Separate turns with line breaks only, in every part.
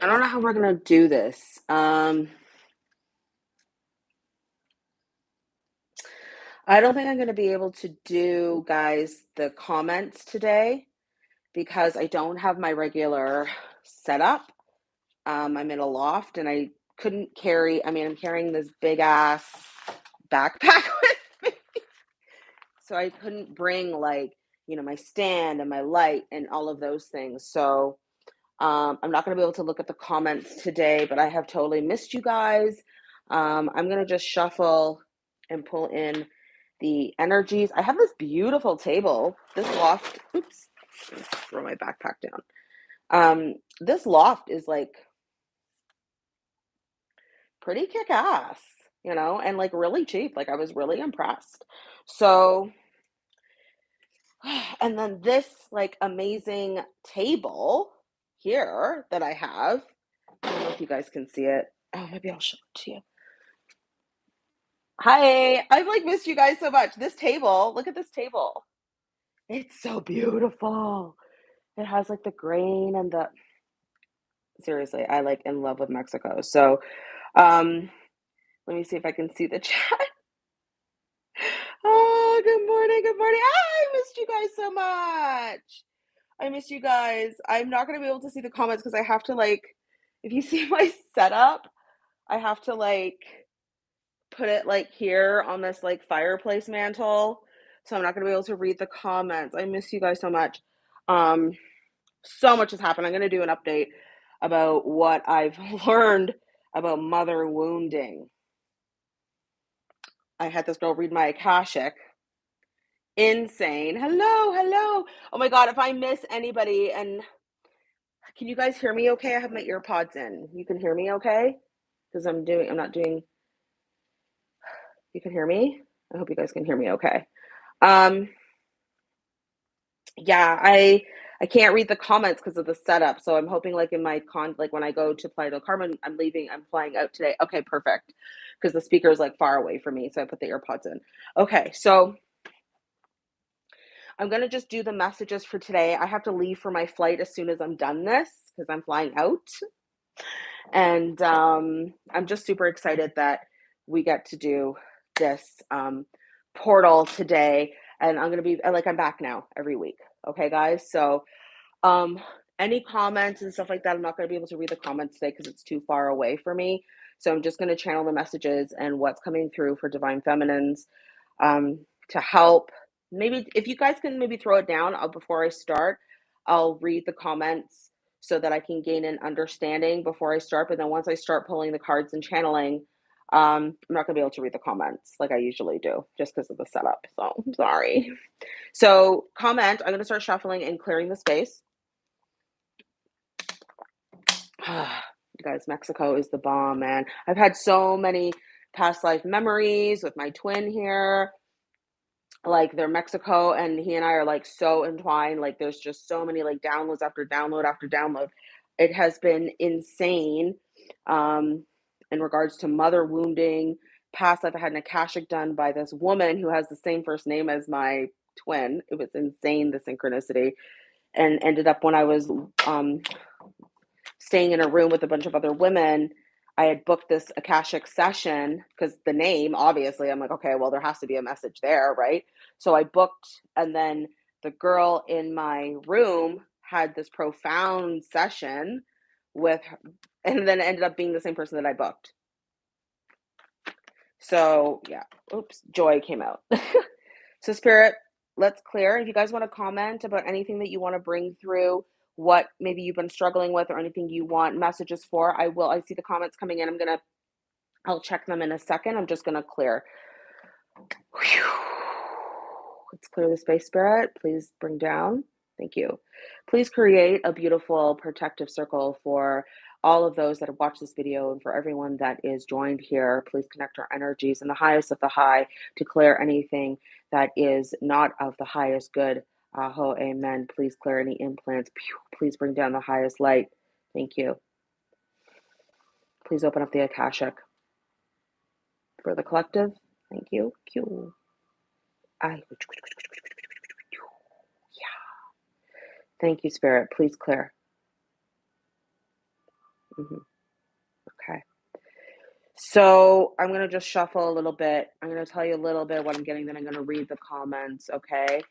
I don't know how we're gonna do this. Um, I don't think I'm gonna be able to do, guys, the comments today because I don't have my regular setup. Um, I'm in a loft and I couldn't carry, I mean, I'm carrying this big ass backpack with me. So I couldn't bring like, you know, my stand and my light and all of those things. So um, I'm not going to be able to look at the comments today, but I have totally missed you guys. Um, I'm going to just shuffle and pull in the energies. I have this beautiful table. This loft, oops, throw my backpack down. Um, this loft is like pretty kick ass, you know, and like really cheap. Like I was really impressed. So, and then this like amazing table here that I have. I don't know if you guys can see it. Oh, maybe I'll show it to you. Hi, I've like missed you guys so much. This table, look at this table. It's so beautiful. It has like the grain and the seriously, I like in love with Mexico. So, um, let me see if I can see the chat. Oh, good morning, good morning. I missed you guys so much. I miss you guys. I'm not gonna be able to see the comments because I have to like, if you see my setup, I have to like put it like here on this like fireplace mantle. So I'm not gonna be able to read the comments. I miss you guys so much. Um, so much has happened. I'm gonna do an update about what I've learned about mother wounding. I had this girl read my Akashic insane. Hello, hello. Oh my God, if I miss anybody and can you guys hear me okay? I have my AirPods in. You can hear me okay? Because I'm doing, I'm not doing, you can hear me? I hope you guys can hear me okay. Um, yeah, I, I can't read the comments because of the setup. So I'm hoping like in my con, like when I go to Playa del Carmen, I'm leaving, I'm flying out today. Okay, perfect. Because the speaker is like far away from me. So I put the AirPods in. Okay, so I'm going to just do the messages for today. I have to leave for my flight as soon as I'm done this because I'm flying out. And um, I'm just super excited that we get to do this um, portal today. And I'm going to be like, I'm back now every week. Okay, guys. So, um, any comments and stuff like that, I'm not going to be able to read the comments today because it's too far away for me. So, I'm just going to channel the messages and what's coming through for Divine Feminines um, to help maybe if you guys can maybe throw it down uh, before I start, I'll read the comments so that I can gain an understanding before I start. But then once I start pulling the cards and channeling, um, I'm not gonna be able to read the comments like I usually do just because of the setup. So sorry. So comment, I'm gonna start shuffling and clearing the space. you guys, Mexico is the bomb, man. I've had so many past life memories with my twin here like they're Mexico and he and I are like so entwined. Like there's just so many like downloads after download after download. It has been insane. Um, in regards to mother wounding, past life I had an Akashic done by this woman who has the same first name as my twin. It was insane the synchronicity. And ended up when I was um staying in a room with a bunch of other women I had booked this Akashic session because the name, obviously, I'm like, okay, well, there has to be a message there, right? So I booked, and then the girl in my room had this profound session with, her, and then ended up being the same person that I booked. So yeah, oops, joy came out. so spirit, let's clear. If you guys want to comment about anything that you want to bring through what maybe you've been struggling with or anything you want messages for, I will. I see the comments coming in. I'm going to, I'll check them in a second. I'm just going to clear. Whew. Let's clear the space, Spirit. Please bring down. Thank you. Please create a beautiful protective circle for all of those that have watched this video and for everyone that is joined here. Please connect our energies in the highest of the high to clear anything that is not of the highest good Aho, amen. Please clear any implants. Please bring down the highest light. Thank you. Please open up the Akashic. For the collective, thank you. Yeah. Thank you, Spirit. Please clear. Mhm. Okay. So I'm gonna just shuffle a little bit. I'm gonna tell you a little bit what I'm getting, then I'm gonna read the comments, okay?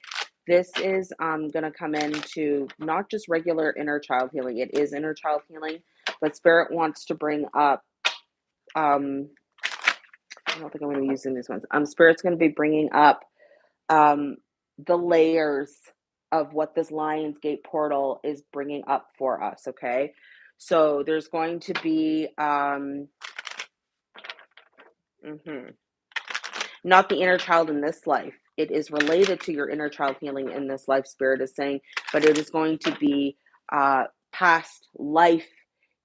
This is um, gonna come into not just regular inner child healing, it is inner child healing, but Spirit wants to bring up, um, I don't think I'm gonna be using these ones. Um, Spirit's gonna be bringing up um, the layers of what this Lions Gate portal is bringing up for us, okay? So there's going to be, um, mhm, not the inner child in this life. It is related to your inner child healing in this life, Spirit is saying, but it is going to be uh, past life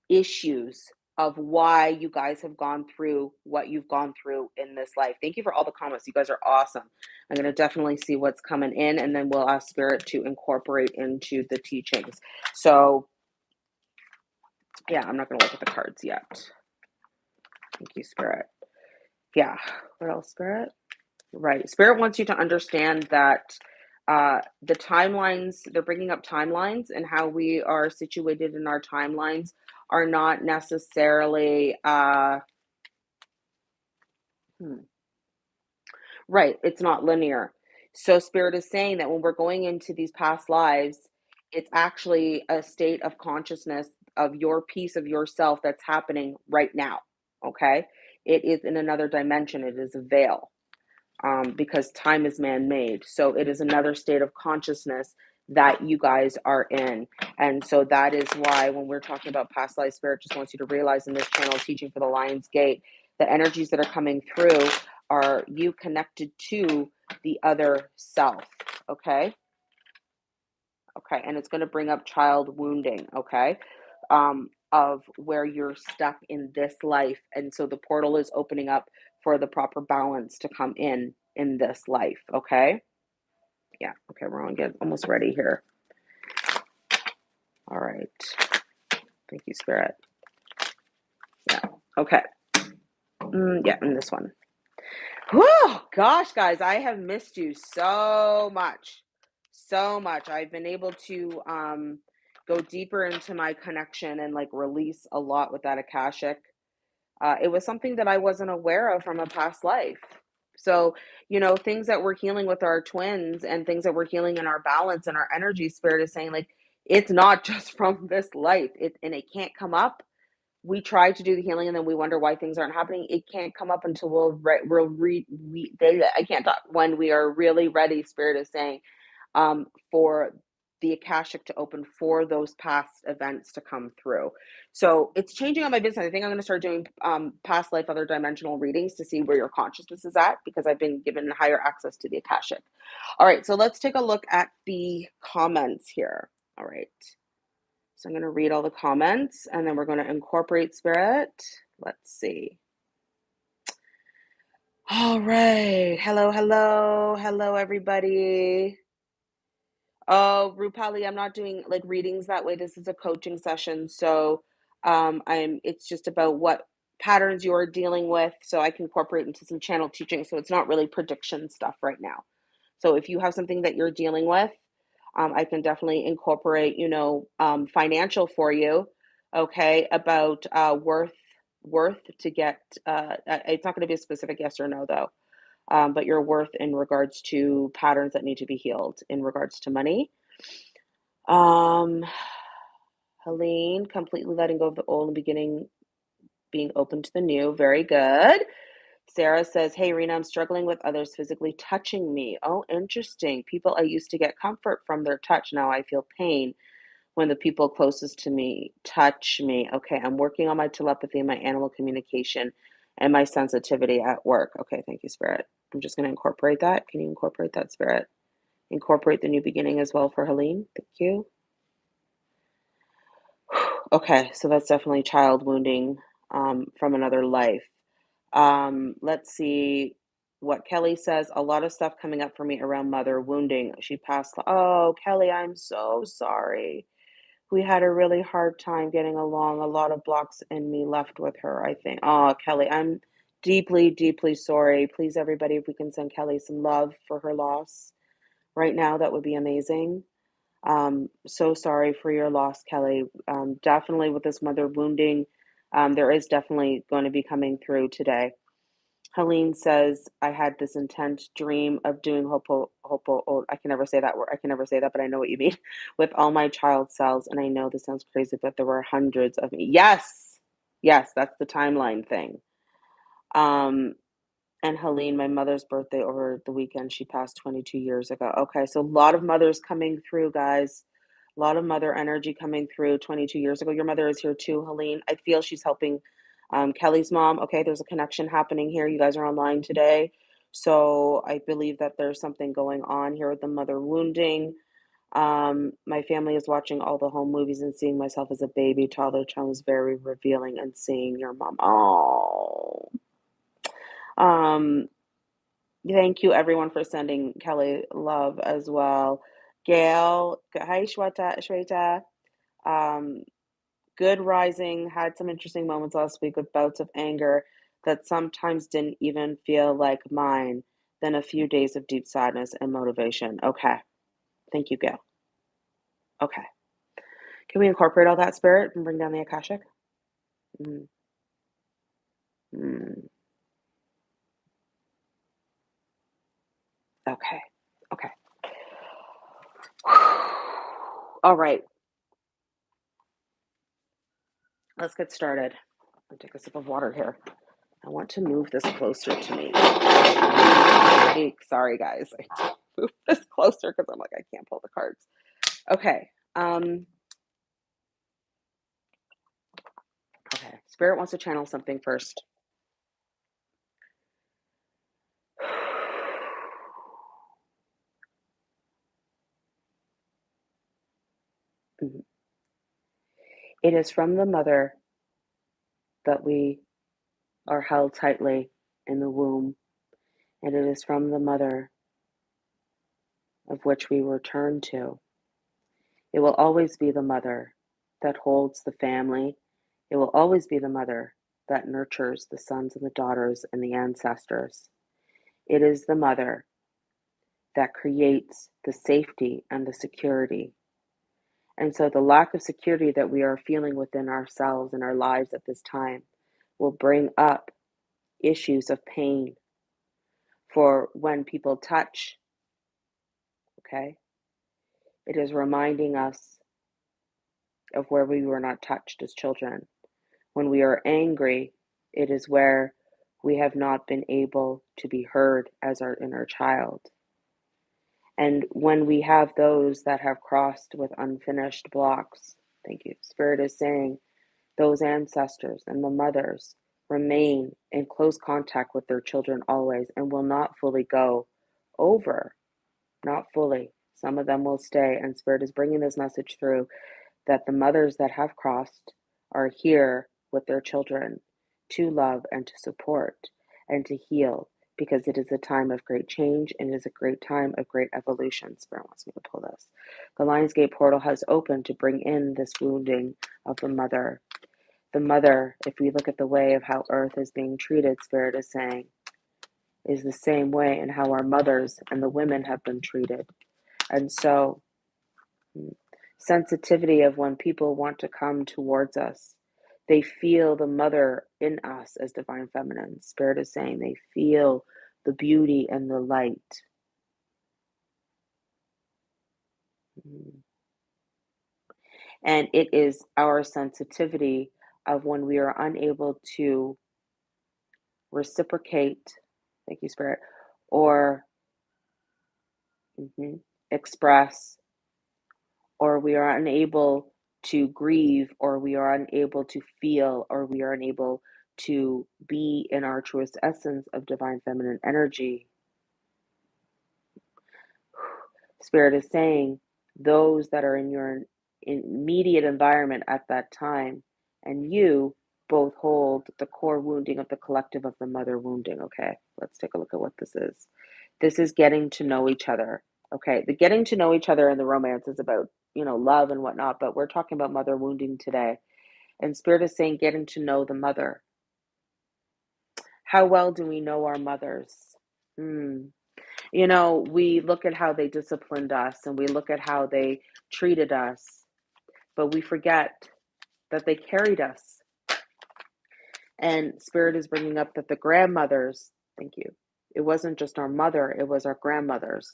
issues of why you guys have gone through what you've gone through in this life. Thank you for all the comments. You guys are awesome. I'm going to definitely see what's coming in and then we'll ask Spirit to incorporate into the teachings. So, yeah, I'm not going to look at the cards yet. Thank you, Spirit. Yeah. What else, Spirit? Right. Spirit wants you to understand that uh, the timelines, they're bringing up timelines and how we are situated in our timelines are not necessarily, uh, hmm, right. It's not linear. So, Spirit is saying that when we're going into these past lives, it's actually a state of consciousness of your piece of yourself that's happening right now. Okay. It is in another dimension, it is a veil um, because time is man made. So it is another state of consciousness that you guys are in. And so that is why when we're talking about past life, spirit just wants you to realize in this channel, teaching for the Lion's Gate, the energies that are coming through are you connected to the other self. Okay. Okay. And it's going to bring up child wounding. Okay. Um, of where you're stuck in this life. And so the portal is opening up for the proper balance to come in in this life. Okay. Yeah. Okay. We're on get almost ready here. All right. Thank you, Spirit. Yeah. Okay. Mm, yeah. And this one. Whoa, gosh, guys, I have missed you so much. So much. I've been able to um go deeper into my connection and like release a lot with that Akashic. Uh, it was something that I wasn't aware of from a past life. So, you know, things that we're healing with our twins and things that we're healing in our balance and our energy spirit is saying, like, it's not just from this life. It and it can't come up. We try to do the healing and then we wonder why things aren't happening. It can't come up until we'll re- we'll re- we I can't talk when we are really ready. Spirit is saying um, for the Akashic to open for those past events to come through. So it's changing on my business. I think I'm going to start doing um, past life, other dimensional readings to see where your consciousness is at because I've been given higher access to the Akashic. All right, so let's take a look at the comments here. All right. So I'm going to read all the comments and then we're going to incorporate spirit. Let's see. All right. Hello, hello, hello, everybody. Oh, Rupali, I'm not doing like readings that way. This is a coaching session. So um I'm it's just about what patterns you're dealing with so I can incorporate into some channel teaching. So it's not really prediction stuff right now. So if you have something that you're dealing with, um, I can definitely incorporate, you know, um, financial for you. Okay, about uh, worth worth to get. Uh, uh it's not going to be a specific yes or no though um, but your worth in regards to patterns that need to be healed in regards to money. Um, Helene, completely letting go of the old and beginning, being open to the new. Very good. Sarah says, Hey, Rena, I'm struggling with others physically touching me. Oh, interesting. People I used to get comfort from their touch. Now I feel pain when the people closest to me touch me. Okay, I'm working on my telepathy and my animal communication and my sensitivity at work. Okay, thank you, Spirit. I'm just going to incorporate that. Can you incorporate that, Spirit? Incorporate the new beginning as well for Helene. Thank you. Okay, so that's definitely child wounding um, from another life. Um, let's see what Kelly says. A lot of stuff coming up for me around mother wounding. She passed. Oh, Kelly, I'm so sorry we had a really hard time getting along. A lot of blocks in me left with her, I think. Oh, Kelly, I'm deeply, deeply sorry. Please, everybody, if we can send Kelly some love for her loss right now, that would be amazing. Um, so sorry for your loss, Kelly. Um, definitely with this mother wounding, um, there is definitely going to be coming through today. Helene says, I had this intense dream of doing Hopo, Hopo, oh, I can never say that word. I can never say that, but I know what you mean. With all my child cells. And I know this sounds crazy, but there were hundreds of me. Yes. Yes. That's the timeline thing. Um, and Helene, my mother's birthday over the weekend, she passed 22 years ago. Okay. So a lot of mothers coming through, guys. A lot of mother energy coming through 22 years ago. Your mother is here too, Helene. I feel she's helping um, Kelly's mom. Okay, there's a connection happening here. You guys are online today. So I believe that there's something going on here with the mother wounding. Um, my family is watching all the home movies and seeing myself as a baby toddler child was very revealing and seeing your mom. Oh. Um, thank you everyone for sending Kelly love as well. Gail, hi Shweta, Shweta. Um, good rising, had some interesting moments last week with bouts of anger that sometimes didn't even feel like mine. Then a few days of deep sadness and motivation. Okay. Thank you, Gail. Okay. Can we incorporate all that spirit and bring down the Akashic? Mm. Mm. Okay. Okay. All right. Let's get started. I'll take a sip of water here. I want to move this closer to me. Sorry, guys. I move this closer because I'm like, I can't pull the cards. Okay. Um, okay. Spirit wants to channel something first. Mhm. It is from the mother that we are held tightly in the womb, and it is from the mother of which we return to. It will always be the mother that holds the family. It will always be the mother that nurtures the sons and the daughters and the ancestors. It is the mother that creates the safety and the security. And so, the lack of security that we are feeling within ourselves and our lives at this time will bring up issues of pain for when people touch. Okay? It is reminding us of where we were not touched as children. When we are angry, it is where we have not been able to be heard as our inner child. And when we have those that have crossed with unfinished blocks, thank you, Spirit is saying, those ancestors and the mothers remain in close contact with their children always and will not fully go over, not fully. Some of them will stay, and Spirit is bringing this message through that the mothers that have crossed are here with their children to love and to support and to heal because it is a time of great change and it is a great time of great evolution. Spirit wants me to pull this. The Lionsgate portal has opened to bring in this wounding of the mother. The mother, if we look at the way of how earth is being treated, Spirit is saying, is the same way in how our mothers and the women have been treated. And so, hmm, sensitivity of when people want to come towards us they feel the mother in us as divine feminine. Spirit is saying they feel the beauty and the light. Mm-hmm. And it is our sensitivity of when we are unable to reciprocate, thank you, Spirit, or mm-hmm, express, or we are unable to grieve or we are unable to feel or we are unable to be in our truest essence of divine feminine energy. Spirit is saying those that are in your immediate environment at that time and you both hold the core wounding of the collective of the mother wounding. Okay, let's take a look at what this is. This is getting to know each other. Okay, the getting to know each other in the romance is about you know, love and whatnot, but we're talking about mother wounding today. And Spirit is saying getting to know the mother. How well do we know our mothers? Hmm. You know, we look at how they disciplined us and we look at how they treated us, but we forget that they carried us. And Spirit is bringing up that the grandmothers, thank you, it wasn't just our mother, it was our grandmothers.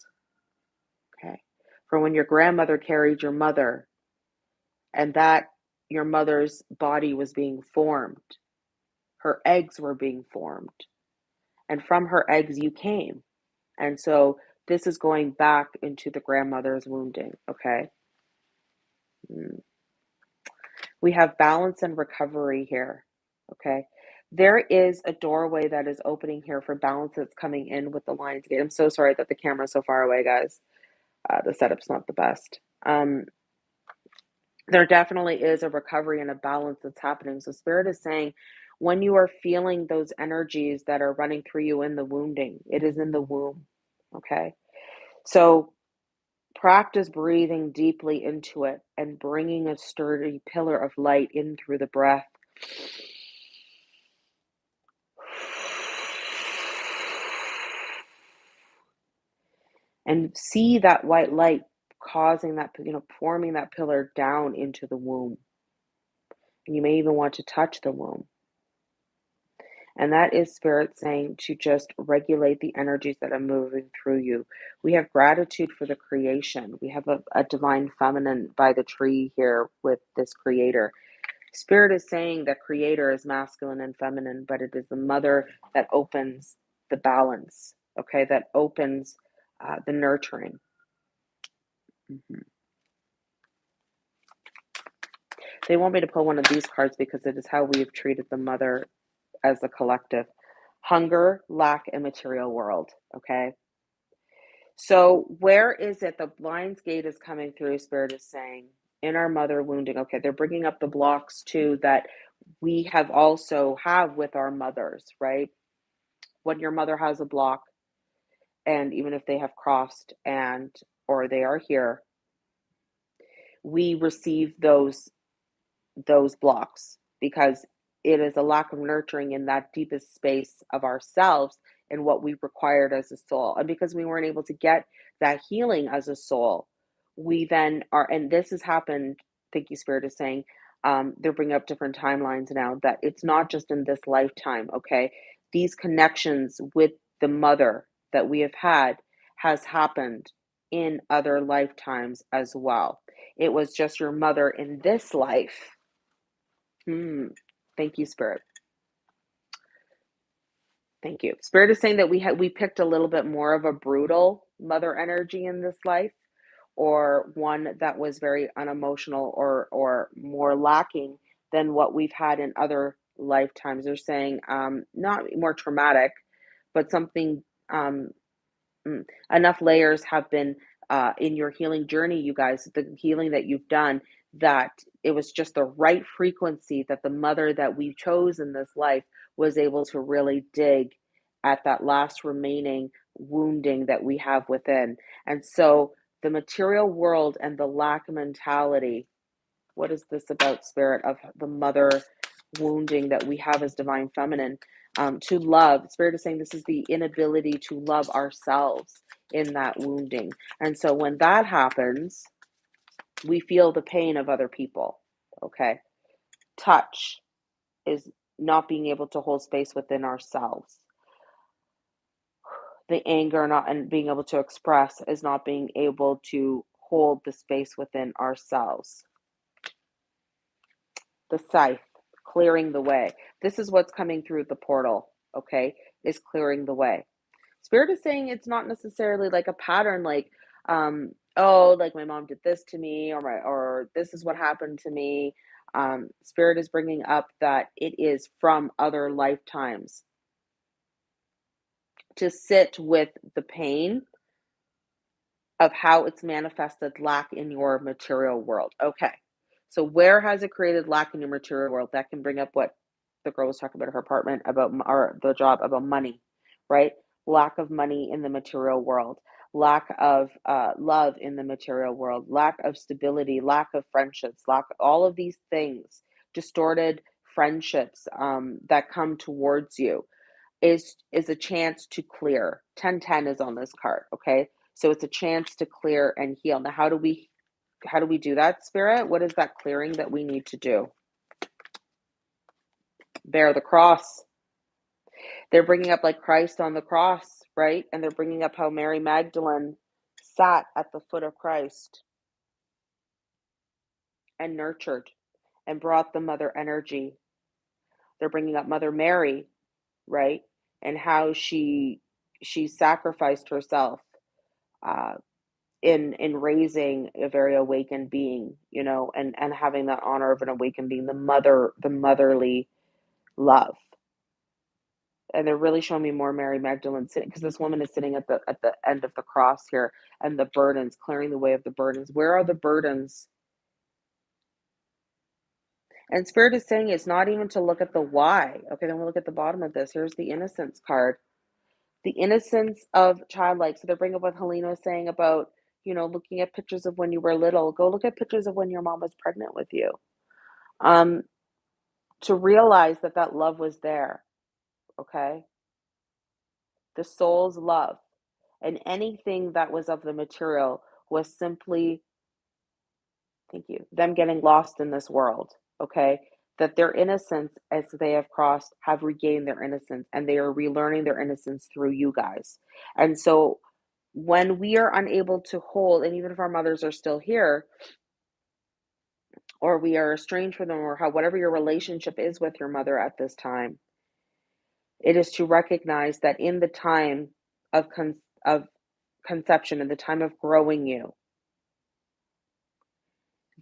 Okay. For when your grandmother carried your mother and that your mother's body was being formed, her eggs were being formed, and from her eggs you came. And so this is going back into the grandmother's wounding. Okay. Mm. We have balance and recovery here. Okay. There is a doorway that is opening here for balance that's coming in with the Lions Gate. I'm so sorry that the camera's so far away, guys. Uh, the setup's not the best. Um, there definitely is a recovery and a balance that's happening. So, Spirit is saying when you are feeling those energies that are running through you in the wounding, it is in the womb. Okay. So, practice breathing deeply into it and bringing a sturdy pillar of light in through the breath. And see that white light causing that, you know, forming that pillar down into the womb. And you may even want to touch the womb. And that is spirit saying to just regulate the energies that are moving through you. We have gratitude for the creation. We have a, a divine feminine by the tree here with this creator. Spirit is saying that creator is masculine and feminine, but it is the mother that opens the balance, okay, that opens uh, the nurturing. Mhm. They want me to pull one of these cards because it is how we have treated the mother as a collective. Hunger, lack, and material world. Okay. So where is it? The Lion's Gate is coming through. Spirit is saying in our mother wounding. Okay, they're bringing up the blocks too that we have also have with our mothers, right? When your mother has a block, and even if they have crossed and or they are here, we receive those those blocks because it is a lack of nurturing in that deepest space of ourselves and what we required as a soul. And because we weren't able to get that healing as a soul, we then are, and this has happened, thank you, Spirit is saying, um, they're bringing up different timelines now that it's not just in this lifetime, okay? These connections with the mother that we have had has happened in other lifetimes as well. It was just your mother in this life. Hmm. Thank you, Spirit. Thank you. Spirit is saying that we had we picked a little bit more of a brutal mother energy in this life, or one that was very unemotional or or more lacking than what we've had in other lifetimes. They're saying um, not more traumatic, but something um, mm, enough layers have been uh, in your healing journey, you guys, the healing that you've done, that it was just the right frequency that the mother that we chose in this life was able to really dig at that last remaining wounding that we have within. And so the material world and the lack mentality, what is this about spirit of the mother wounding that we have as divine feminine? Um, to love, spirit is saying this is the inability to love ourselves in that wounding. And so when that happens, we feel the pain of other people. Okay. Touch is not being able to hold space within ourselves. The anger not and being able to express is not being able to hold the space within ourselves. The scythe, clearing the way. This is what's coming through the portal, okay? Is clearing the way. Spirit is saying it's not necessarily like a pattern like um oh like my mom did this to me or my or this is what happened to me um spirit is bringing up that it is from other lifetimes to sit with the pain of how it's manifested lack in your material world okay so where has it created lack in your material world that can bring up what the girl was talking about her apartment about or the job about money right lack of money in the material world lack of uh, love in the material world, lack of stability, lack of friendships, lack all of these things, distorted friendships um, that come towards you. is is a chance to clear. 1010 is on this card, okay? So it's a chance to clear and heal. Now, how do we how do we do that, spirit? What is that clearing that we need to do? Bear the cross. They're bringing up like Christ on the cross, right? And they're bringing up how Mary Magdalene sat at the foot of Christ and nurtured and brought the mother energy. They're bringing up Mother Mary, right? And how she she sacrificed herself uh, in in raising a very awakened being, you know, and and having that honor of an awakened being, the mother, the motherly love. And they're really showing me more Mary Magdalene sitting because this woman is sitting at the at the end of the cross here and the burdens clearing the way of the burdens. Where are the burdens? And spirit is saying it's not even to look at the why. Okay then we'll look at the bottom of this. Here's the innocence card. The innocence of childlike. So they're bringing up what helena was saying about you know looking at pictures of when you were little go look at pictures of when your mom was pregnant with you. Um to realize that that love was there okay? The soul's love and anything that was of the material was simply thank you them getting lost in this world okay? That their innocence as they have crossed have regained their innocence and they are relearning their innocence through you guys. And so when we are unable to hold and even if our mothers are still here or we are estranged from them or how whatever your relationship is with your mother at this time it is to recognize that in the time of con- of conception, in the time of growing you,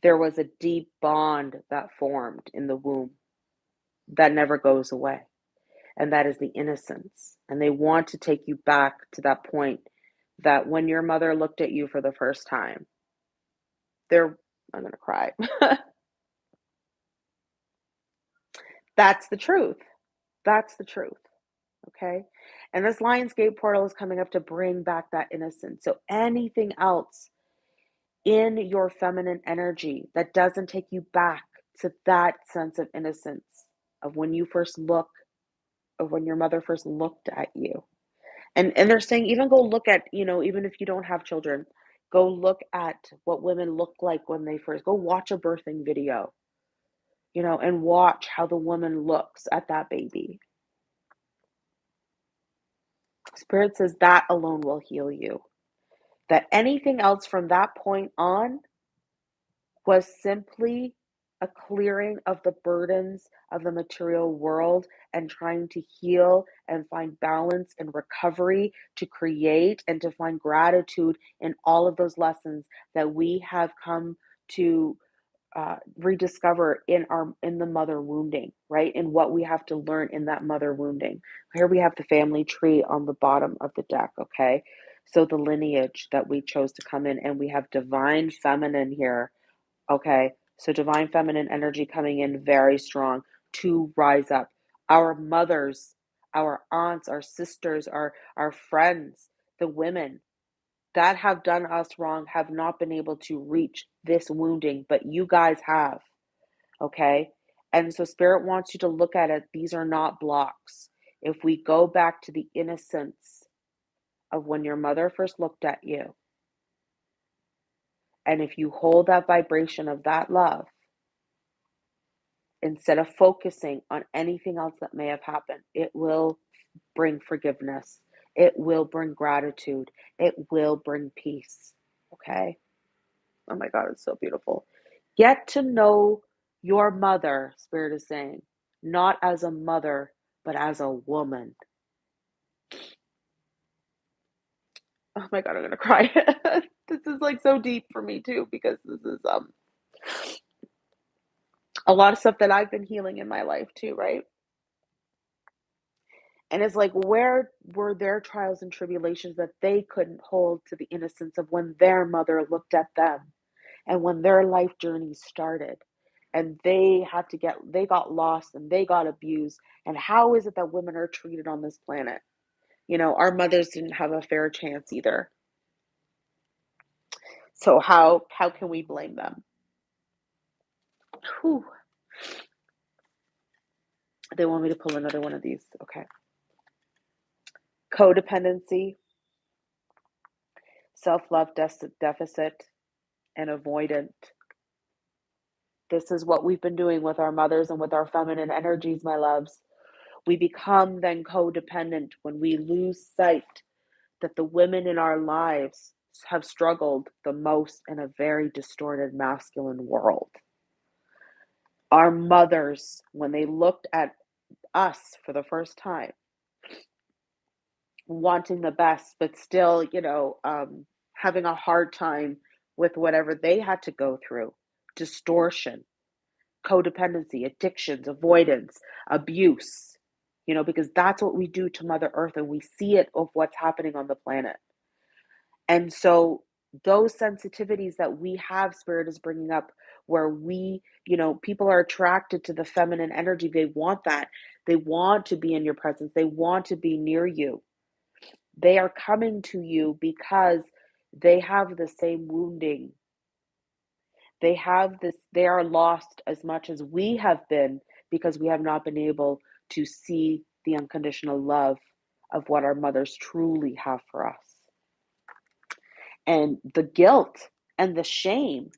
there was a deep bond that formed in the womb that never goes away. And that is the innocence. And they want to take you back to that point that when your mother looked at you for the first time, there, I'm going to cry. That's the truth. That's the truth. Okay. And this Lionsgate portal is coming up to bring back that innocence. So anything else in your feminine energy that doesn't take you back to that sense of innocence of when you first look, of when your mother first looked at you. And and they're saying even go look at, you know, even if you don't have children, go look at what women look like when they first go watch a birthing video. You know, and watch how the woman looks at that baby Spirit says that alone will heal you. That anything else from that point on was simply a clearing of the burdens of the material world and trying to heal and find balance and recovery to create and to find gratitude in all of those lessons that we have come to uh, rediscover in our in the mother wounding right? In what we have to learn in that mother wounding. Here we have the family tree on the bottom of the deck okay? So the lineage that we chose to come in and we have divine feminine here okay so divine feminine energy coming in very strong to rise up our mothers our aunts our sisters our our friends the women that have done us wrong have not been able to reach this wounding, but you guys have. Okay. And so Spirit wants you to look at it. These are not blocks. If we go back to the innocence of when your mother first looked at you, and if you hold that vibration of that love, instead of focusing on anything else that may have happened, it will bring forgiveness. It will bring gratitude. It will bring peace. Okay. Oh my God, it's so beautiful. Get to know your mother, Spirit is saying, not as a mother, but as a woman. Oh my God, I'm gonna cry. this is like so deep for me too, because this is um a lot of stuff that I've been healing in my life too, right? And it's like, where were their trials and tribulations that they couldn't hold to the innocence of when their mother looked at them and when their life journey started? And they had to get, they got lost and they got abused. And how is it that women are treated on this planet? You know, our mothers didn't have a fair chance either. So how how can we blame them? Whew. They want me to pull another one of these. Okay. codependency, self love deficit, and avoidant. This is what we've been doing with our mothers and with our feminine energies, my loves. We become then codependent when we lose sight that the women in our lives have struggled the most in a very distorted masculine world. Our mothers, when they looked at us for the first time, wanting the best, but still, you know, um, having a hard time with whatever they had to go through distortion, codependency, addictions, avoidance, abuse, you know, because that's what we do to Mother Earth and we see it of what's happening on the planet. And so those sensitivities that we have, Spirit is bringing up, where we, you know, people are attracted to the feminine energy. They want that. They want to be in your presence. They want to be near you. They are coming to you because they have the same wounding. They have this, they are lost as much as we have been because we have not been able to see the unconditional love of what our mothers truly have for us. And the guilt and the shame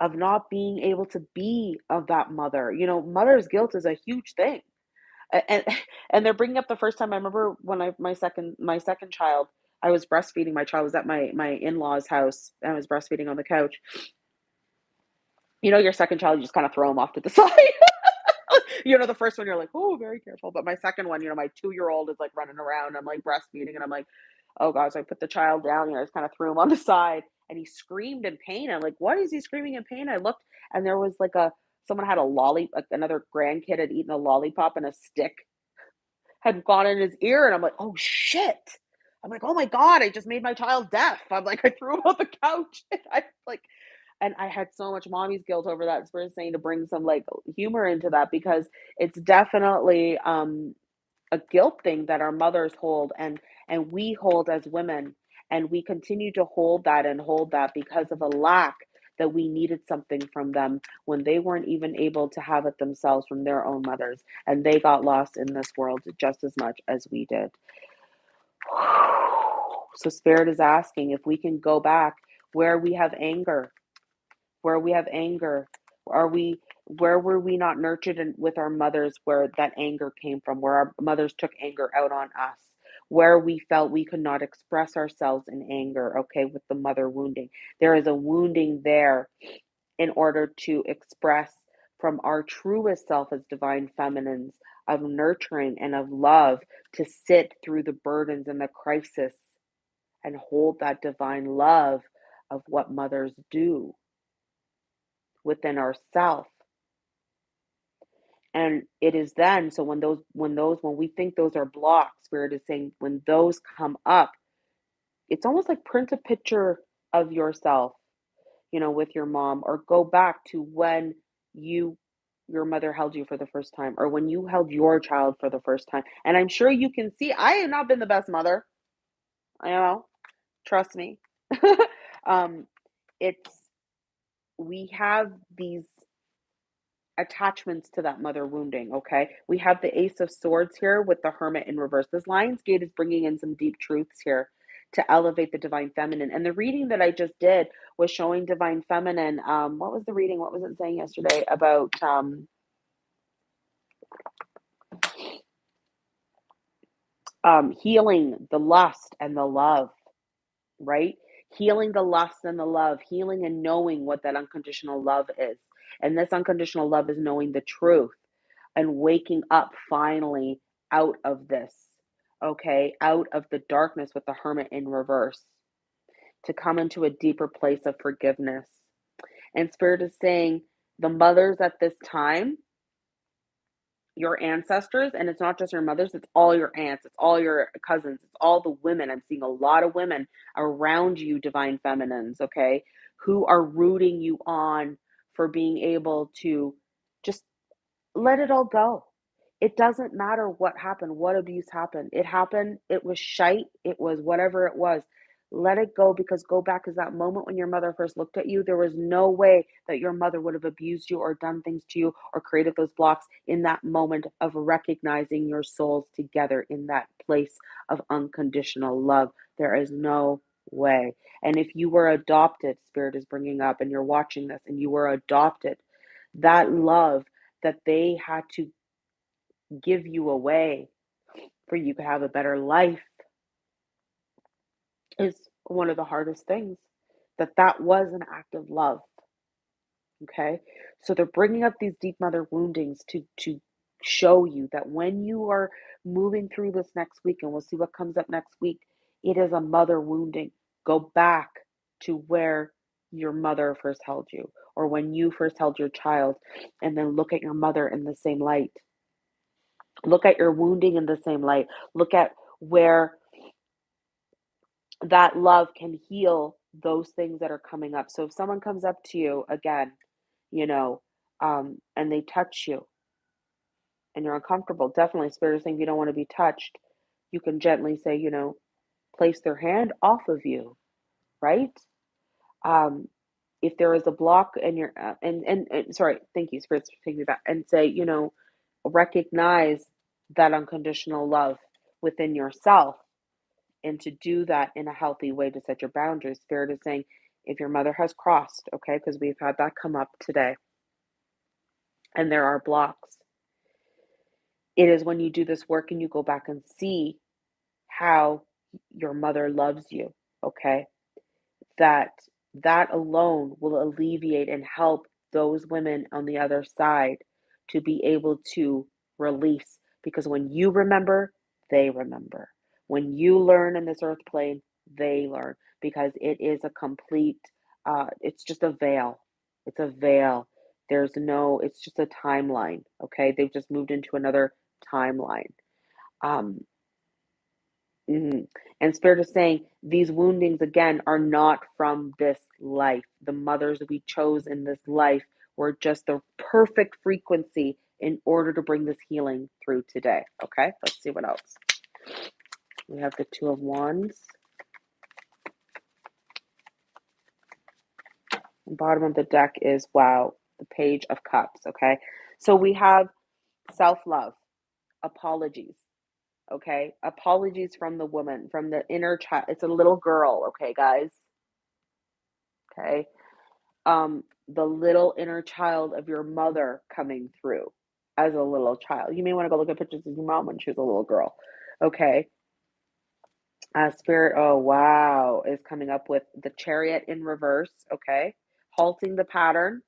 of not being able to be of that mother. You know, mother's guilt is a huge thing. And and they're bringing up the first time I remember when I my second my second child, I was breastfeeding my child was at my my in-laws house and I was breastfeeding on the couch. You know, your second child, you just kind of throw them off to the side. You know, the first one you're like, oh, very careful. But my second one, you know, my two year old is like running around. I'm like breastfeeding, and I'm like, oh gosh, I put the child down. You know, I just kind of threw him on the side, and he screamed in pain. I'm like, what is he screaming in pain? I looked, and there was like a someone had a lolly, another grandkid had eaten a lollipop, and a stick had gone in his ear, and I'm like, oh shit. I'm like, oh my god, I just made my child deaf. I'm like, I threw him on the couch. I like and I had so much mommy's guilt over that. So saying to bring some like humor into that because it's definitely um, a guilt thing that our mothers hold and and we hold as women, and we continue to hold that and hold that because of a lack that we needed something from them when they weren't even able to have it themselves from their own mothers, and they got lost in this world just as much as we did. So, Spirit is asking if we can go back where we have anger, where we have anger are we where were we not nurtured in, with our mothers where that anger came from where our mothers took anger out on us? Where we felt we could not express ourselves in anger okay with the mother wounding. There is a wounding there in order to express from our truest self as divine feminines of nurturing and of love to sit through the burdens and the crisis and hold that divine love of what mothers do within ourself. And it is then so when those when those when we think those are blocks spirit is saying when those come up it's almost like print a picture of yourself you know with your mom or go back to when you your mother held you for the first time or when you held your child for the first time. And i'm sure you can see i have not been the best mother i know trust me. Um it's we have these attachments to that mother wounding. Okay. We have the Ace of Swords here with the Hermit in reverse. This Lion's Gate is bringing in some deep truths here to elevate the divine feminine. And the reading that I just did was showing divine feminine. Um, what was the reading? What was it saying yesterday about um, um, healing the lust and the love, right? Healing the lust and the love, healing and knowing what that unconditional love is. And this unconditional love is knowing the truth and waking up finally out of this, okay, out of the darkness with the hermit in reverse to come into a deeper place of forgiveness. And Spirit is saying the mothers at this time your ancestors and it's not just your mothers it's all your aunts it's all your cousins it's all the women. I'm seeing a lot of women around you divine feminines okay who are rooting you on for being able to just let it all go. It doesn't matter what happened what abuse happened. It happened it was shite it was whatever it was Let it go because go back is that moment when your mother first looked at you. There was no way that your mother would have abused you or done things to you or created those blocks in that moment of recognizing your souls together in that place of unconditional love. There is no way. And if you were adopted, Spirit is bringing up, and you're watching this and you were adopted, that love that they had to give you away for you to have a better life is one of the hardest things that that was an act of love okay? So they're bringing up these deep mother woundings to to show you that when you are moving through this next week and we'll see what comes up next week it is a mother wounding. Go back to where your mother first held you or when you first held your child and then look at your mother in the same light. Look at your wounding in the same light. Look at where that love can heal those things that are coming up. So if someone comes up to you again, you know, um, and they touch you and you're uncomfortable, definitely spirit is saying you don't want to be touched. You can gently say, you know, place their hand off of you, right? Um, if there is a block and you're uh, and, and and sorry, thank you, spirits taking me back, and say, you know, recognize that unconditional love within yourself and to do that in a healthy way to set your boundaries. Spirit is saying, if your mother has crossed, okay, because we've had that come up today, and there are blocks, it is when you do this work and you go back and see how your mother loves you, okay, that that alone will alleviate and help those women on the other side to be able to release because when you remember, they remember. When you learn in this earth plane, they learn because it is a complete, uh, it's just a veil. It's a veil. There's no, it's just a timeline. Okay. They've just moved into another timeline. Um, mhm. And Spirit is saying these woundings again are not from this life. The mothers we chose in this life were just the perfect frequency in order to bring this healing through today. Okay, let's see what else. We have the Two of Wands. bottom of the deck is, wow, the Page of Cups. Okay. So we have self love, apologies. Okay. Apologies from the woman, from the inner child. It's a little girl. Okay, guys. Okay. Um, the little inner child of your mother coming through as a little child. You may want to go look at pictures of your mom when she was a little girl. Okay. Uh, spirit, oh wow, is coming up with the chariot in reverse. Okay. Halting the pattern.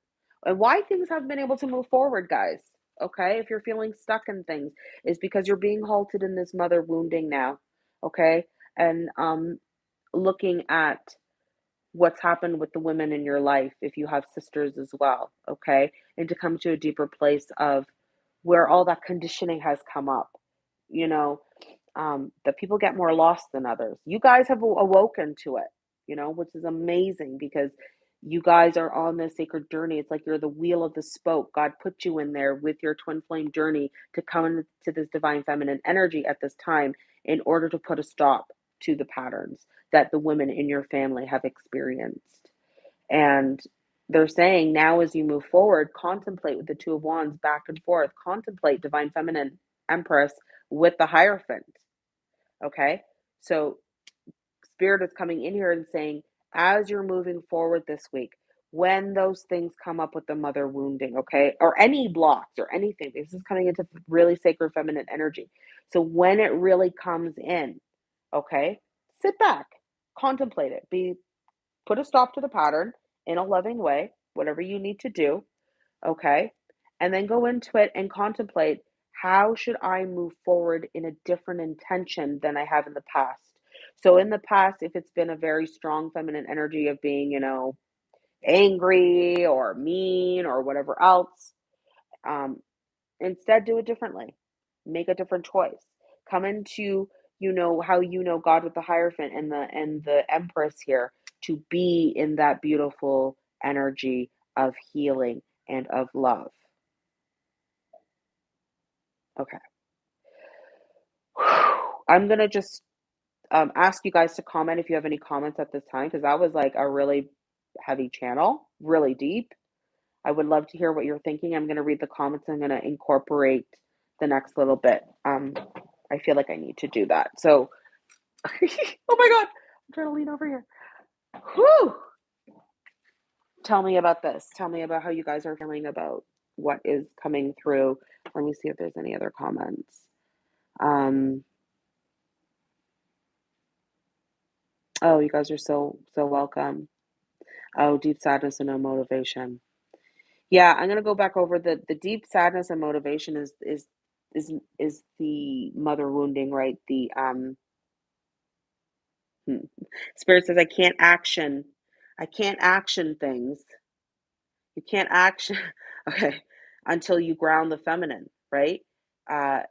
And why things have been able to move forward, guys. Okay. If you're feeling stuck in things, is because you're being halted in this mother wounding now. Okay. And um, looking at what's happened with the women in your life, if you have sisters as well. Okay. And to come to a deeper place of where all that conditioning has come up. You know, um, that people get more lost than others. You guys have awoken to it, you know, which is amazing because you guys are on this sacred journey. It's like you're the wheel of the spoke. God put you in there with your twin flame journey to come into this divine feminine energy at this time in order to put a stop to the patterns that the women in your family have experienced. And they're saying now as you move forward, contemplate with the two of wands back and forth, contemplate divine feminine empress with the hierophant Okay. So spirit is coming in here and saying, as you're moving forward this week, when those things come up with the mother wounding, okay, or any blocks or anything, this is coming into really sacred feminine energy. So when it really comes in, okay, sit back, contemplate it, be put a stop to the pattern in a loving way, whatever you need to do, okay, and then go into it and contemplate how should I move forward in a different intention than I have in the past? So, in the past, if it's been a very strong feminine energy of being, you know, angry or mean or whatever else, um, instead do it differently. Make a different choice. Come into, you know, how you know God with the Hierophant and the and the Empress here to be in that beautiful energy of healing and of love. Okay. I'm going to just um, ask you guys to comment if you have any comments at this time, because that was, like, a really heavy channel, really deep. I would love to hear what you're thinking. I'm gonna read the comments, I'm gonna incorporate the next little bit. Um, I feel like I need to do that. So oh my god, I'm trying to lean over here. Whew! Tell me about this. Tell me about how you guys are feeling about what is coming through. Let me see if there's any other comments. Um Oh, you guys are so, so welcome. Oh, deep sadness and no motivation. Yeah, I'm gonna go back over the the deep sadness and motivation is is is is the mother wounding, right? The, um hmm, Spirit says, "I can't action I can't action things." You can't action okay, until you ground the feminine, right? Uh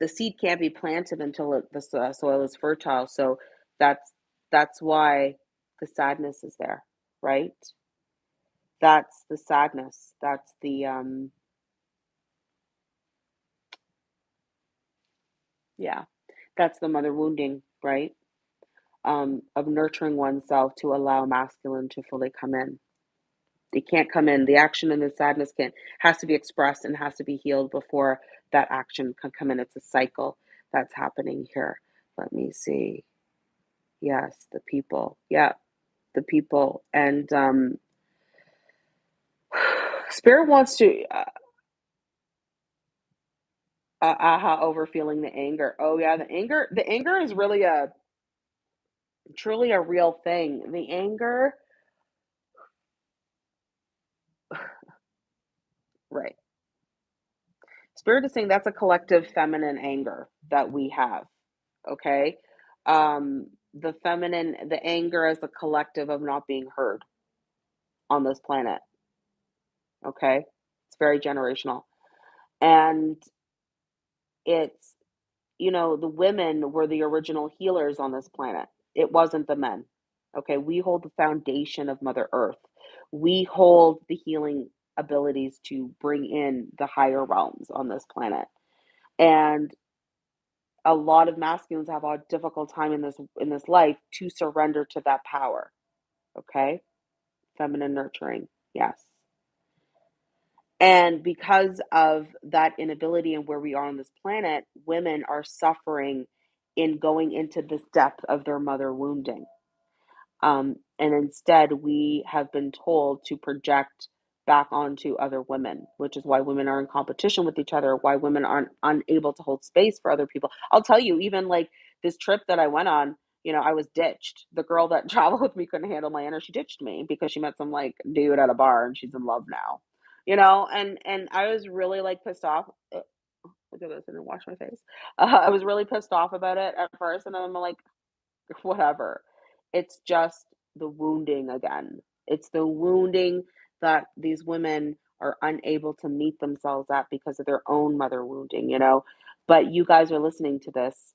the seed can't be planted until it the soil is fertile, so that's that's why the sadness is there, right? That's the sadness. That's the, um Yeah. That's the mother wounding, right? Um, of nurturing oneself to allow masculine to fully come in. They can't come in. The action and the sadness can has to be expressed and has to be healed before that action can come in. It's a cycle that's happening here. Let me see. Yes, the people. Yeah, the people. And, um Spirit wants to, uh Uh, aha, over feeling the anger. Oh, yeah, the anger the anger is really a truly a real thing. The anger Right. Spirit is saying that's a collective feminine anger that we have, okay? Um, the feminine the anger as a collective of not being heard on this planet, okay? It's very generational. And it's you know, the women were the original healers on this planet. It wasn't the men, okay? We hold the foundation of Mother Earth. We hold the healing abilities to bring in the higher realms on this planet. And a lot of masculines have a difficult time in this in this life to surrender to that power, okay? Feminine nurturing, yes. And because of that inability and where we are on this planet, women are suffering in going into this depth of their mother wounding. Um, and instead, we have been told to project back onto other women, which is why women are in competition with each other, why women aren't unable to hold space for other people. I'll tell you, even, like, this trip that I went on, you know, I was ditched. The girl that traveled with me couldn't handle my energy, she ditched me because she met some, like, dude at a bar, and she's in love now, you know? And and I was really, like, pissed off uh, look at this, I didn't wash my face. Uh, I was really pissed off about it at first, and then I'm like, "Whatever." It's just the wounding again. It's the wounding that these women are unable to meet themselves at because of their own mother wounding, you know? But you guys are listening to this,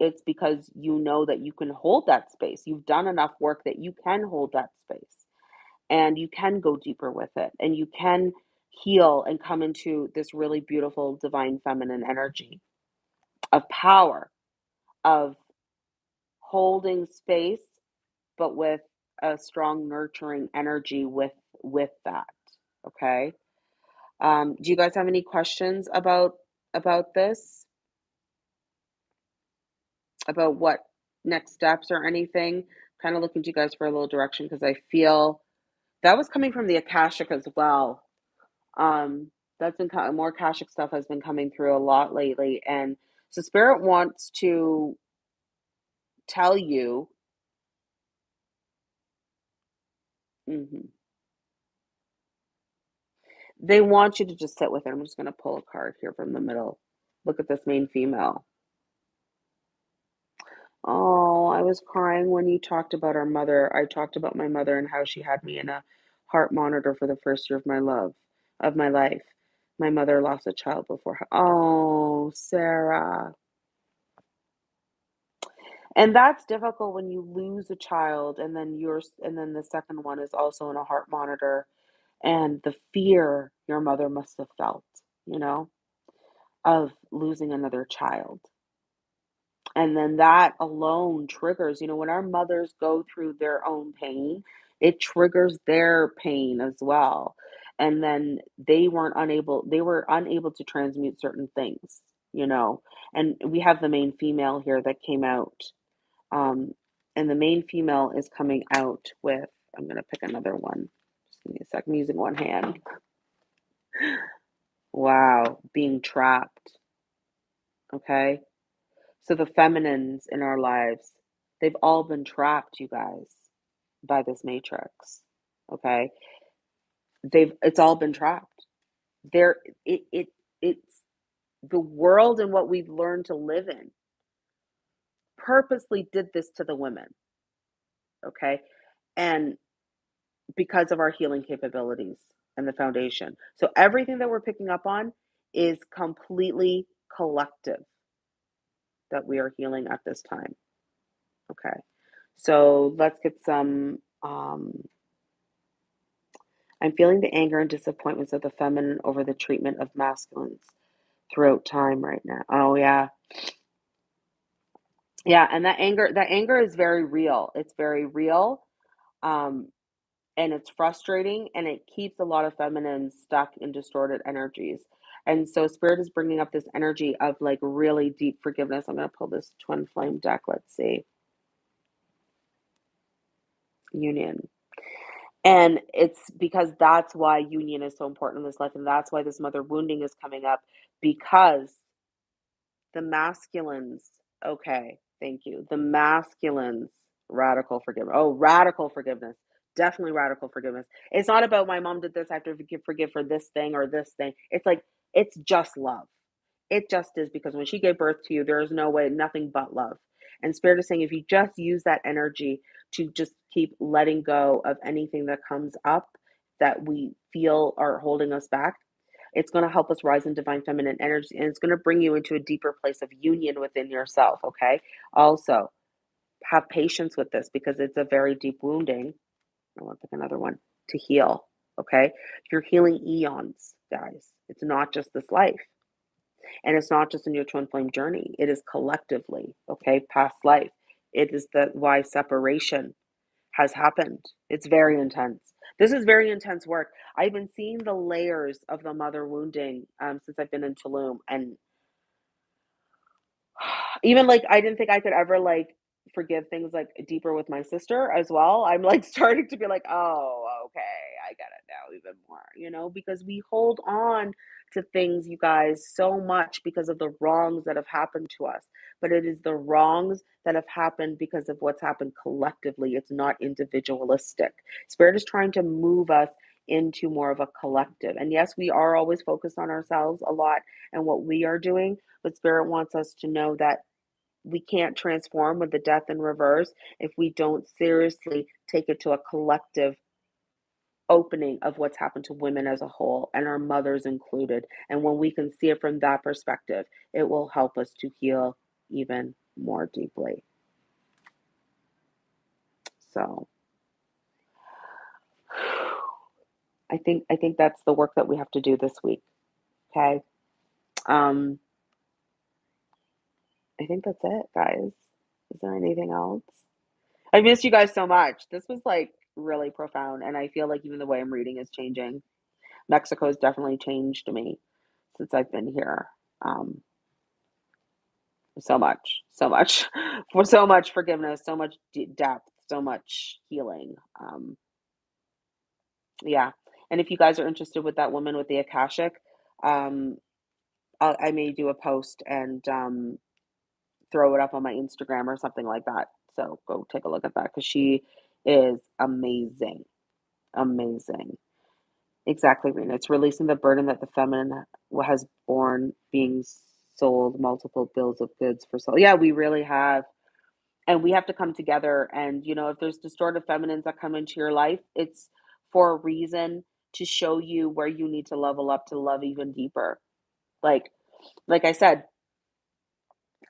it's because you know that you can hold that space. You've done enough work that you can hold that space, and you can go deeper with it, and you can heal and come into this really beautiful divine feminine energy of power, of holding space, but with a strong nurturing energy with with that, okay? Um, do you guys have any questions about about this? About what next steps or anything? Kinda looking to you guys for a little direction because I feel that was coming from the Akashic as well. Um, that's been more Akashic stuff has been coming through a lot lately, and so Spirit wants to tell you Mhm. They want you to just sit with it. I'm just gonna pull a card here from the middle. Look at this main female. Oh, I was crying when you talked about our mother. I talked about my mother and how she had me in a heart monitor for the 1st year of my love of my life. My mother lost a child before her Oh, Sarah. And that's difficult when you lose a child, and then yours and then the 2nd one is also in a heart monitor, and the fear your mother must have felt, you know, of losing another child. And then that alone triggers you know, when our mothers go through their own pain, it triggers their pain as well, and then they weren't unable they were unable to transmute certain things, you know, and we have the main female here that came out, um, and the main female is coming out with I'm gonna pick another one. Just give me a sec, I'm using one hand. Wow, being trapped, okay? So the feminines in our lives, they've all been trapped, you guys, by this matrix, okay? They've it's all been trapped. There it it it's the world and what we've learned to live in purposely did this to the women, okay? And because of our healing capabilities and the foundation. So everything that we're picking up on is completely collective that we are healing at this time. Okay. So let's get some um I'm feeling the anger and disappointments of the feminine over the treatment of masculines throughout time right now. Oh yeah. Yeah, and that anger that anger is very real. It's very real. Um and it's frustrating and it keeps a lot of feminines stuck in distorted energies. And so spirit is bringing up this energy of like really deep forgiveness. I'm going to pull this twin flame deck. Let's see. Union. And it's because that's why union is so important in this life and that's why this mother wounding is coming up because the masculines okay, thank you. The masculines radical forgiveness. Oh, radical forgiveness. Definitely radical forgiveness. It's not about my mom did this, I have to forgive forgive for this thing or this thing. It's like it's just love. It just is because when she gave birth to you, there is no way, nothing but love. And Spirit is saying if you just use that energy to just keep letting go of anything that comes up that we feel are holding us back, it's going to help us rise in divine feminine energy and it's going to bring you into a deeper place of union within yourself. Okay. Also, have patience with this because it's a very deep wounding. I want to pick another one to heal. Okay. You're healing eons, guys. It's not just this life. And it's not just in your twin flame journey, it is collectively, okay, past life. It is the why separation has happened. It's very intense. This is very intense work. I've been seeing the layers of the mother wounding um, since I've been in Tulum, and even like I didn't think I could ever like forgive things like deeper with my sister as well. I'm like starting to be like, oh, okay, I get it now even more, you know, because we hold on to things, you guys, so much because of the wrongs that have happened to us. But it is the wrongs that have happened because of what's happened collectively. It's not individualistic. Spirit is trying to move us into more of a collective. And yes, we are always focused on ourselves a lot and what we are doing, but Spirit wants us to know that we can't transform with the death in reverse if we don't seriously take it to a collective opening of what's happened to women as a whole and our mothers included. And when we can see it from that perspective, it will help us to heal even more deeply. So I think I think that's the work that we have to do this week. Okay. Um I think that's it, guys. Is there anything else? I miss you guys so much. This was like really profound, and I feel like even the way I'm reading is changing. Mexico has definitely changed me since I've been here. Um, so much, so much, for so much forgiveness, so much de- depth, so much healing. Um, yeah, and if you guys are interested with that woman with the akashic, um, i I may do a post and um, throw it up on my Instagram or something like that. So go take a look at that because she is amazing. Amazing. Exactly, Rena. It's releasing the burden that the feminine has borne being sold multiple bills of goods for sale. Yeah, we really have. And we have to come together. And, you know, if there's distorted feminines that come into your life, it's for a reason to show you where you need to level up to love even deeper. Like, like I said,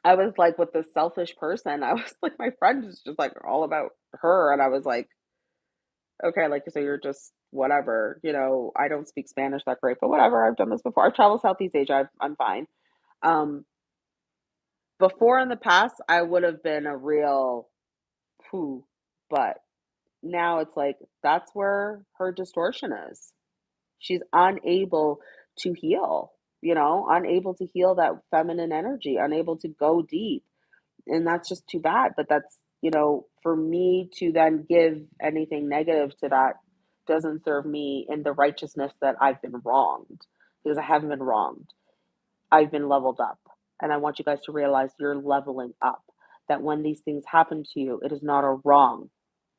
I was like with this selfish person. I was like, my friend is just like all about her. And I was like, okay, like, so you're just whatever, you know, I don't speak Spanish that great, but whatever. I've done this before. I've traveled Southeast Asia. I've, I'm fine. Um, Before in the past, I would've been a real, "Phew," but now it's like, that's where her distortion is. She's unable to heal, you know, unable to heal that feminine energy, unable to go deep, and that's just too bad, but that's you know, for me to then give anything negative to that doesn't serve me in the righteousness that I've been wronged, because I haven't been wronged. I've been leveled up, and I want you guys to realize you're leveling up, that when these things happen to you, it is not a wrong,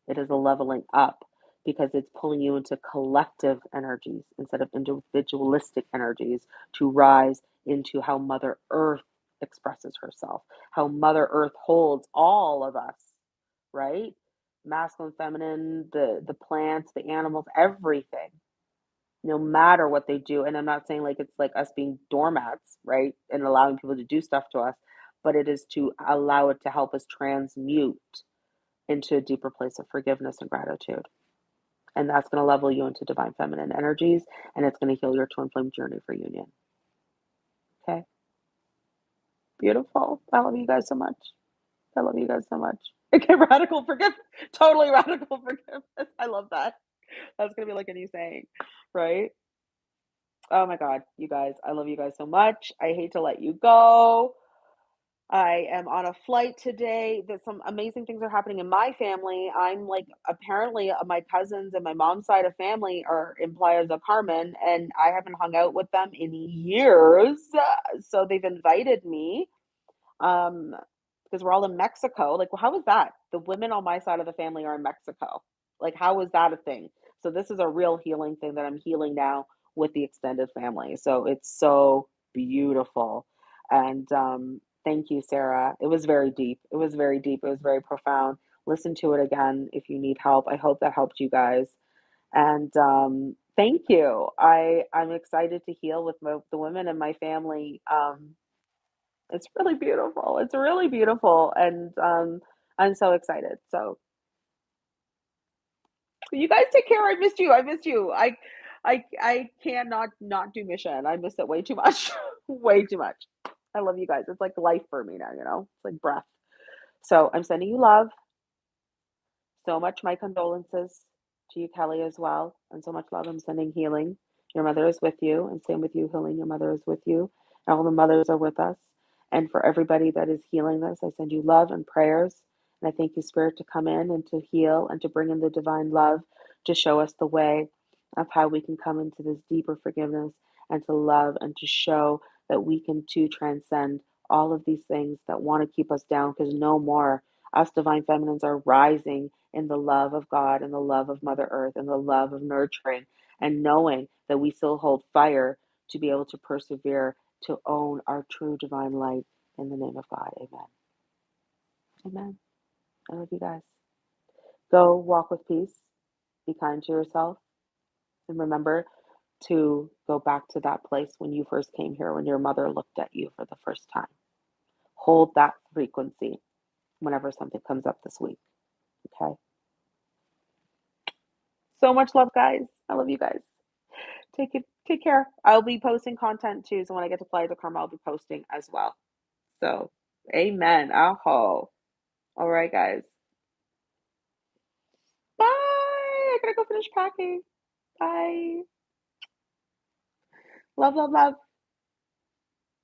it is a leveling up, because it's pulling you into collective energies instead of individualistic energies to rise into how Mother Earth expresses herself, how Mother Earth holds all of us, right? Masculine, feminine, the the plants, the animals, everything. No matter what they do, and I'm not saying, like, it's like us being doormats, right, and allowing people to do stuff to us, but it is to allow it to help us transmute into a deeper place of forgiveness and gratitude, and that's gonna level you into divine feminine energies, and it's gonna heal your twin flame journey for union. Okay. Beautiful. I love you guys so much. I love you guys so much. Okay, radical forgive totally radical forgiveness. I love that. That's gonna be like a new saying, right? Oh my god, you guys, I love you guys so much. I hate to let you go. I am on a flight today. That some amazing things are happening in my family. I'm like apparently, uh, my cousins and my mom's side of family are in Playa del Carmen, and I haven't hung out with them in years, so they've invited me, um, because we're all in Mexico. Like, well, how is that? The women on my side of the family are in Mexico. Like, how is that a thing? So this is a real healing thing that I'm healing now with the extended family, so it's so beautiful, and, um, thank you, Sarah. It was very deep. It was very deep. It was very profound. Listen to it again if you need help. I hope that helped you guys, and, um, thank you. I I'm excited to heal with mo the women in my family, um, it's really beautiful. It's really beautiful, and, um, I'm so excited, so You guys take care. I missed you. I missed you. I I I cannot not do mission. I miss it way too much. Way too much. I love you guys. It's like life for me now, you know? It's like breath. So, I'm sending you love so much my condolences to you, Kelly, as well, and so much love. I'm sending healing. Your mother is with you, and same with you, healing. Your mother is with you, and all the mothers are with us, and for everybody that is healing this, I send you love and prayers, and I thank you, Spirit, to come in and to heal and to bring in the divine love to show us the way of how we can come into this deeper forgiveness and to love and to show that we can too transcend all of these things that wanna keep us down because no more. Us divine feminines are rising in the love of God and the love of Mother Earth and the love of nurturing and knowing that we still hold fire to be able to persevere to own our true divine light in the name of God. Amen. Amen. I love you guys. Go walk with peace, be kind to yourself, and remember to go back to that place when you first came here, when your mother looked at you for the first time. Hold that frequency whenever something comes up this week, okay? So much love, guys. I love you guys. Take it take care. I'll be posting content too, so when I get to Playa del Carmen, I'll be posting as well. So, amen. Aho. Alright, guys. Bye! I gotta go finish packing. Bye. Love, love, love.